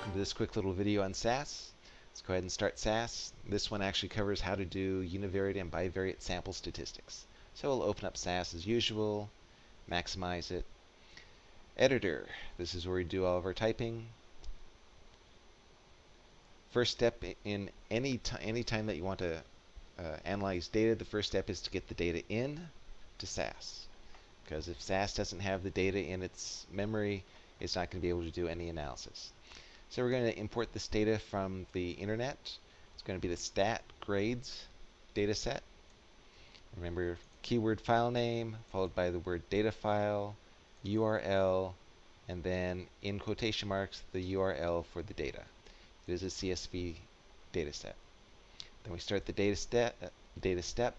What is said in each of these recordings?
welcome to this quick little video on SAS. Let's go ahead and start SAS. This one actually covers how to do univariate and bivariate sample statistics. So we'll open up SAS as usual, maximize it. Editor, this is where we do all of our typing. First step in any, any time that you want to uh, analyze data, the first step is to get the data in to SAS. Because if SAS doesn't have the data in its memory, it's not going to be able to do any analysis. So we're going to import this data from the internet. It's going to be the stat grades data set. Remember, keyword file name, followed by the word data file, URL, and then in quotation marks, the URL for the data. It is a CSV data set. Then we start the data, step. uh, data step.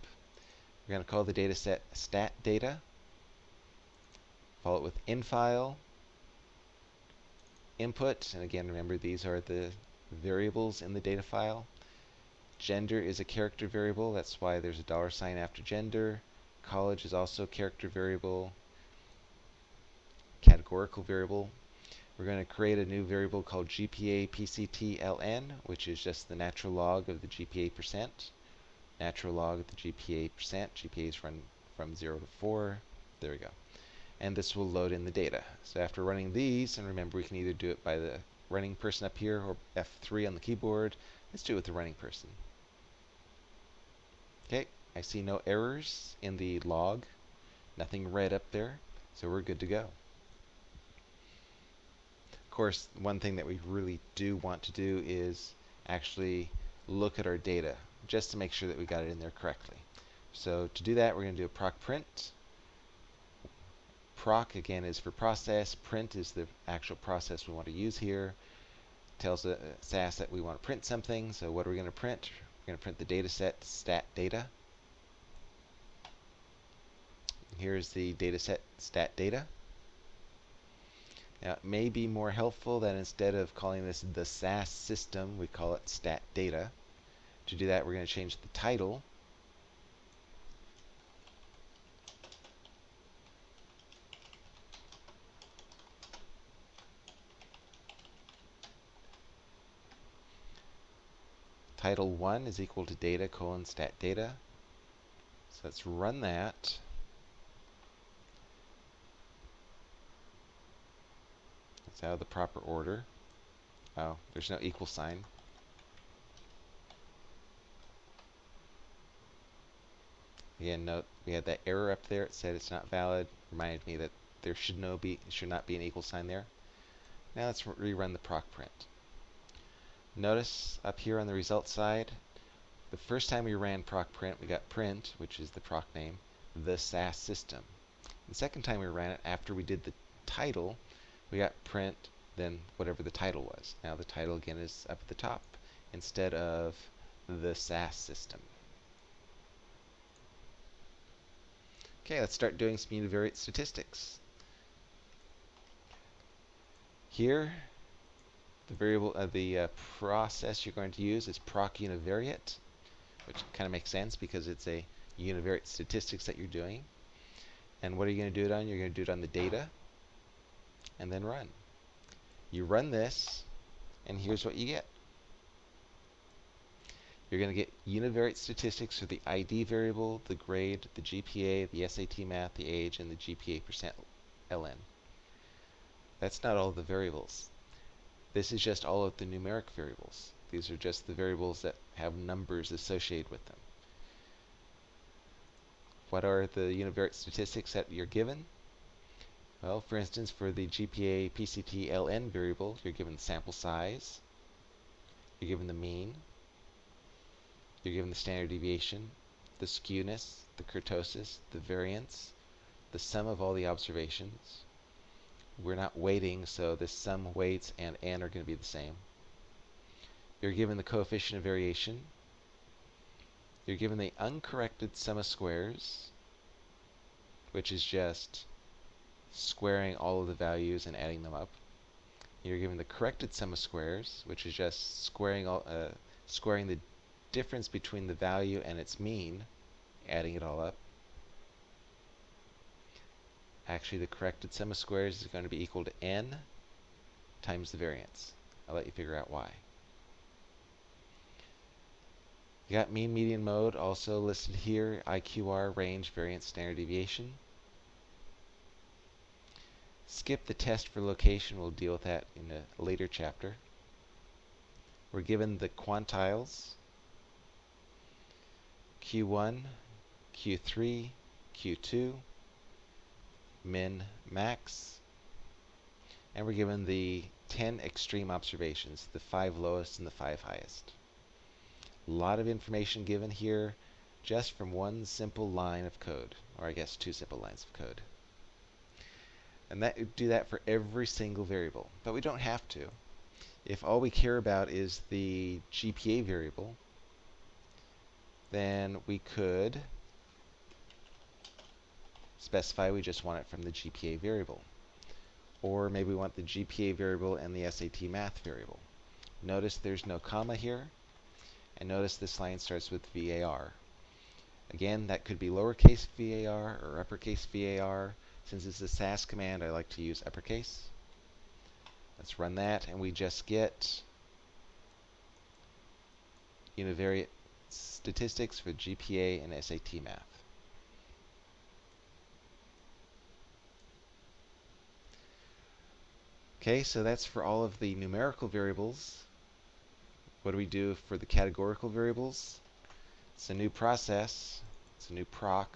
We're going to call the data set stat data. Follow it with infile, input, and again remember these are the variables in the data file. Gender is a character variable, that's why there's a dollar sign after gender. College is also a character variable. Categorical variable. We're going to create a new variable called GPA PCT which is just the natural log of the GPA percent. Natural log of the GPA percent. GPA is run from 0 to 4. There we go and this will load in the data. So after running these, and remember we can either do it by the running person up here or F3 on the keyboard, let's do it with the running person. Okay, I see no errors in the log, nothing red up there, so we're good to go. Of course, one thing that we really do want to do is actually look at our data, just to make sure that we got it in there correctly. So to do that, we're going to do a proc print proc again is for process, print is the actual process we want to use here. Tells uh, SAS that we want to print something, so what are we going to print? We're going to print the data set stat data. Here's the data set stat data. Now it may be more helpful that instead of calling this the SAS system, we call it stat data. To do that, we're going to change the title title 1 is equal to data colon stat data. So let's run that. It's out of the proper order. Oh, there's no equal sign. Again, note we had that error up there. It said it's not valid. Reminded me that there should no be should not be an equal sign there. Now let's rerun the proc print. Notice up here on the results side, the first time we ran proc print, we got print, which is the proc name, the SAS system. The second time we ran it, after we did the title, we got print, then whatever the title was. Now the title again is up at the top instead of the SAS system. Okay, let's start doing some univariate statistics. Here, the variable, uh, the uh, process you're going to use is proc univariate, which kind of makes sense because it's a univariate statistics that you're doing. And what are you going to do it on? You're going to do it on the data, and then run. You run this, and here's what you get. You're going to get univariate statistics for the ID variable, the grade, the GPA, the SAT math, the age, and the GPA percent LN. That's not all the variables. This is just all of the numeric variables. These are just the variables that have numbers associated with them. What are the univariate statistics that you're given? Well, for instance, for the GPA PCT LN variable, you're given the sample size, you're given the mean, you're given the standard deviation, the skewness, the kurtosis, the variance, the sum of all the observations, we're not weighting, so this sum weights and n are going to be the same. You're given the coefficient of variation. You're given the uncorrected sum of squares, which is just squaring all of the values and adding them up. You're given the corrected sum of squares, which is just squaring all, uh, squaring the difference between the value and its mean, adding it all up actually the corrected sum of squares is going to be equal to n times the variance. I'll let you figure out why. You got mean, median, mode also listed here, IQR, range, variance, standard deviation. Skip the test for location, we'll deal with that in a later chapter. We're given the quantiles, Q1, Q3, Q2, min, max, and we're given the 10 extreme observations, the 5 lowest and the 5 highest. A lot of information given here just from one simple line of code, or I guess two simple lines of code. And that do that for every single variable, but we don't have to. If all we care about is the GPA variable, then we could specify we just want it from the GPA variable. Or maybe we want the GPA variable and the SAT math variable. Notice there's no comma here. And notice this line starts with VAR. Again, that could be lowercase VAR or uppercase VAR. Since it's a SAS command, I like to use uppercase. Let's run that, and we just get univariate statistics for GPA and SAT math. Okay, so that's for all of the numerical variables. What do we do for the categorical variables? It's a new process. It's a new proc.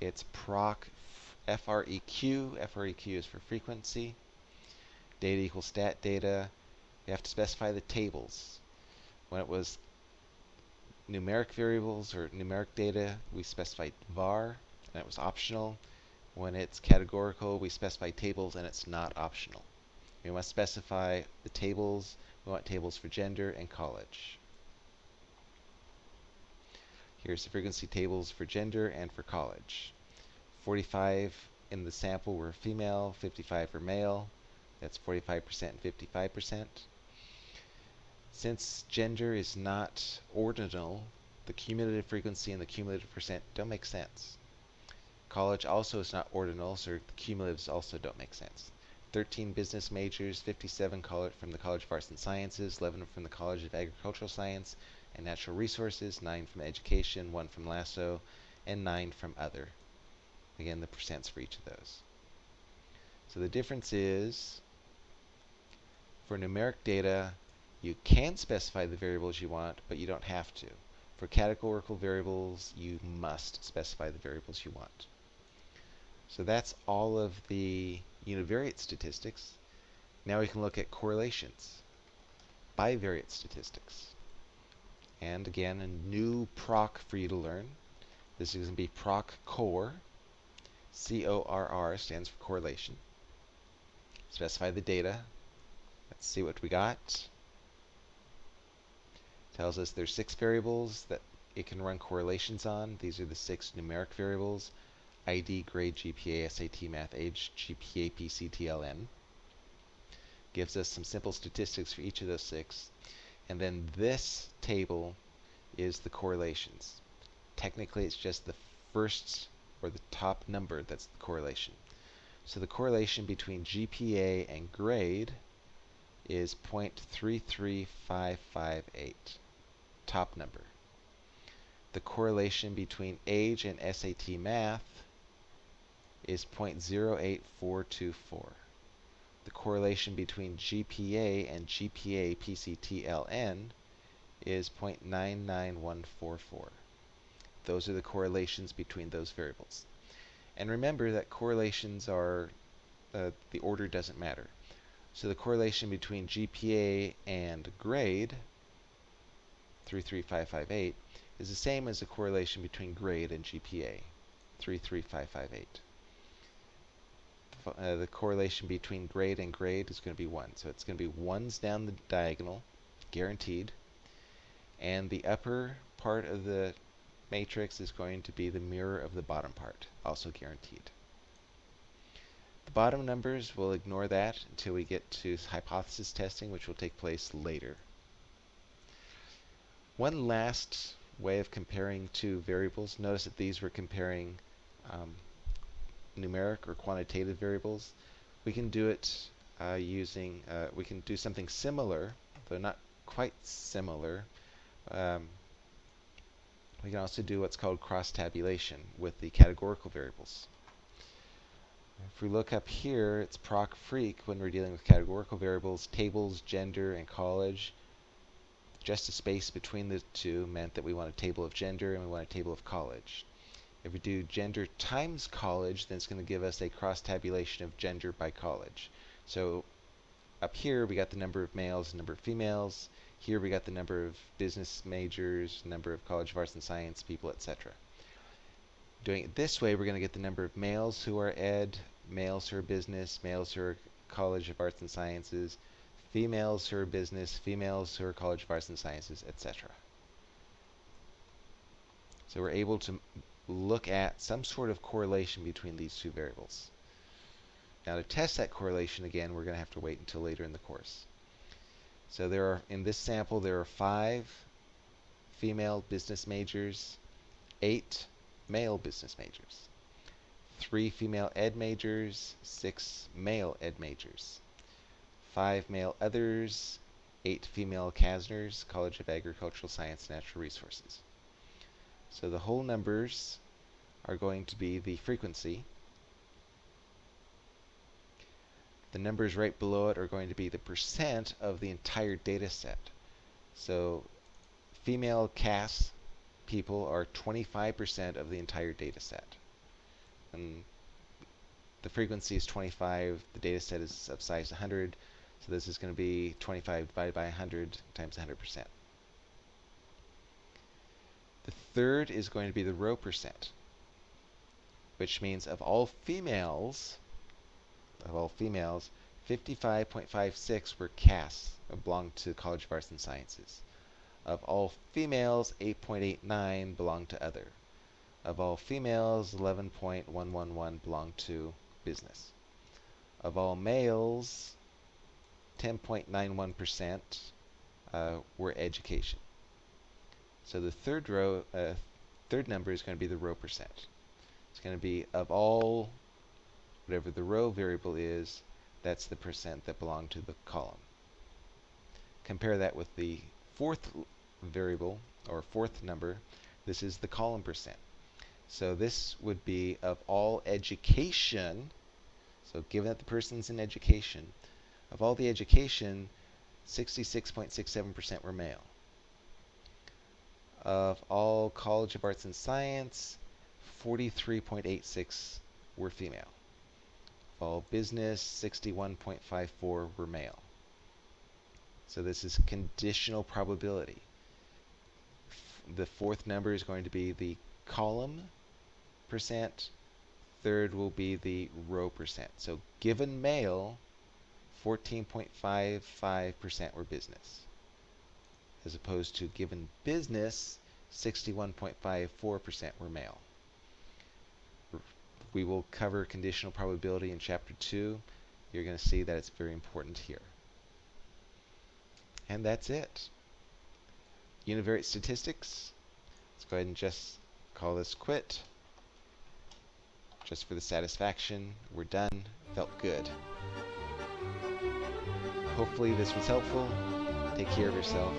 It's proc FREQ. FREQ is for frequency. Data equals stat data. You have to specify the tables. When it was numeric variables or numeric data, we specified var, and it was optional. When it's categorical, we specify tables, and it's not optional. We must specify the tables. We want tables for gender and college. Here's the frequency tables for gender and for college. 45 in the sample were female, 55 were male. That's 45% and 55%. Since gender is not ordinal, the cumulative frequency and the cumulative percent don't make sense. College also is not ordinal, so the cumulatives also don't make sense. 13 business majors, 57 from the College of Arts and Sciences, 11 from the College of Agricultural Science and Natural Resources, 9 from Education, 1 from LASSO, and 9 from Other. Again, the percents for each of those. So the difference is, for numeric data, you can specify the variables you want, but you don't have to. For categorical variables, you must specify the variables you want. So that's all of the univariate statistics. Now we can look at correlations, bivariate statistics. And again, a new proc for you to learn. This is going to be proc CORR. C-O-R-R stands for correlation. Specify the data. Let's see what we got tells us there's six variables that it can run correlations on. These are the six numeric variables. ID, grade, GPA, SAT, math, age, GPA, PCTLN. Gives us some simple statistics for each of those six. And then this table is the correlations. Technically, it's just the first or the top number that's the correlation. So the correlation between GPA and grade is 0.33558 top number. The correlation between age and SAT math is 0.08424. The correlation between GPA and GPA PCTLN is 0.99144. Those are the correlations between those variables. And remember that correlations are, uh, the order doesn't matter. So the correlation between GPA and grade 33558 is the same as the correlation between grade and GPA, 33558. Uh, the correlation between grade and grade is going to be 1. So it's going to be 1s down the diagonal, guaranteed. And the upper part of the matrix is going to be the mirror of the bottom part, also guaranteed. The bottom numbers, we'll ignore that until we get to hypothesis testing, which will take place later. One last way of comparing two variables, notice that these were comparing um, numeric or quantitative variables. We can do it uh, using, uh, we can do something similar, though not quite similar. Um, we can also do what's called cross-tabulation with the categorical variables. If we look up here, it's proc freq when we're dealing with categorical variables, tables, gender, and college. Just a space between the two meant that we want a table of gender and we want a table of college. If we do gender times college, then it's going to give us a cross-tabulation of gender by college. So up here, we got the number of males and number of females. Here we got the number of business majors, number of College of Arts and Science people, etc. Doing it this way, we're going to get the number of males who are ed, males who are business, males who are College of Arts and Sciences, females who are business, females who are College of Arts and Sciences, etc. So we're able to look at some sort of correlation between these two variables. Now to test that correlation again, we're going to have to wait until later in the course. So there are, in this sample, there are five female business majors, eight male business majors, three female ed majors, six male ed majors, five male others, eight female CASNRs, College of Agricultural Science Natural Resources. So the whole numbers are going to be the frequency. The numbers right below it are going to be the percent of the entire data set. So female CAS people are 25% of the entire data set. And the frequency is 25, the data set is of size 100, so this is going to be 25 divided by 100 times 100%. The third is going to be the row percent, which means of all females, of all females, 55.56 were CAS, belonged to College of Arts and Sciences. Of all females, 8.89 belonged to other. Of all females, 11.111 belonged to business. Of all males, 10.91% uh, were education. So the third row, uh, third number is going to be the row percent. It's going to be of all, whatever the row variable is, that's the percent that belong to the column. Compare that with the fourth variable, or fourth number. This is the column percent. So this would be of all education, so given that the person's in education, of all the education, 66.67% were male of all College of Arts and Science, 43.86 were female. Of all business, 61.54 were male. So this is conditional probability. The fourth number is going to be the column percent. Third will be the row percent. So given male, 14.55% were business as opposed to given business, 61.54% were male. We will cover conditional probability in Chapter 2. You're going to see that it's very important here. And that's it. Univariate statistics. Let's go ahead and just call this quit. Just for the satisfaction. We're done. Felt good. Hopefully this was helpful. Take care of yourself.